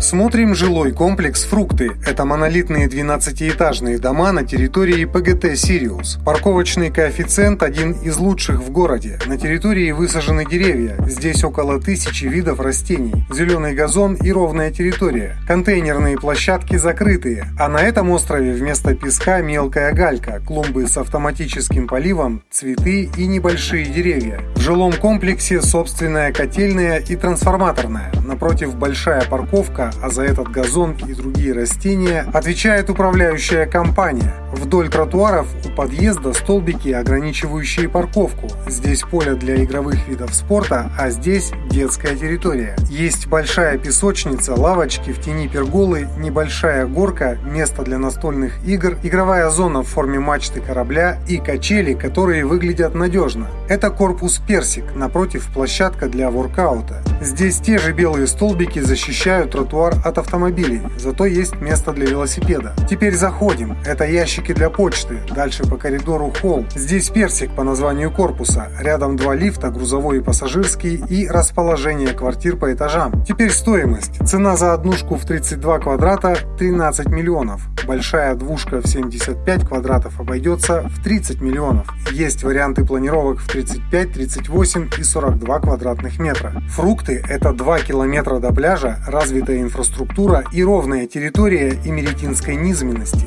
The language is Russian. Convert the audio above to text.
Смотрим жилой комплекс «Фрукты». Это монолитные 12-этажные дома на территории ПГТ «Сириус». Парковочный коэффициент один из лучших в городе. На территории высажены деревья. Здесь около тысячи видов растений. Зеленый газон и ровная территория. Контейнерные площадки закрытые. А на этом острове вместо песка мелкая галька, клумбы с автоматическим поливом, цветы и небольшие деревья. Жилом комплексе собственная котельная и трансформаторная. Напротив большая парковка а за этот газон и другие растения отвечает управляющая компания. Вдоль тротуаров у подъезда столбики, ограничивающие парковку. Здесь поле для игровых видов спорта, а здесь детская территория. Есть большая песочница, лавочки в тени перголы, небольшая горка, место для настольных игр, игровая зона в форме мачты корабля и качели, которые выглядят надежно. Это корпус Персик, напротив площадка для воркаута. Здесь те же белые столбики защищают тротуар от автомобилей, зато есть место для велосипеда. Теперь заходим. Это ящики для почты. Дальше по коридору холл. Здесь персик по названию корпуса. Рядом два лифта, грузовой и пассажирский, и расположение квартир по этажам. Теперь стоимость. Цена за однушку в 32 квадрата 13 миллионов. Большая двушка в 75 квадратов обойдется в 30 миллионов. Есть варианты планировок в 35, 38 и 42 квадратных метра. Фрукты – это 2 километра до пляжа, развитая инфраструктура и ровная территория Имеретинской низменности.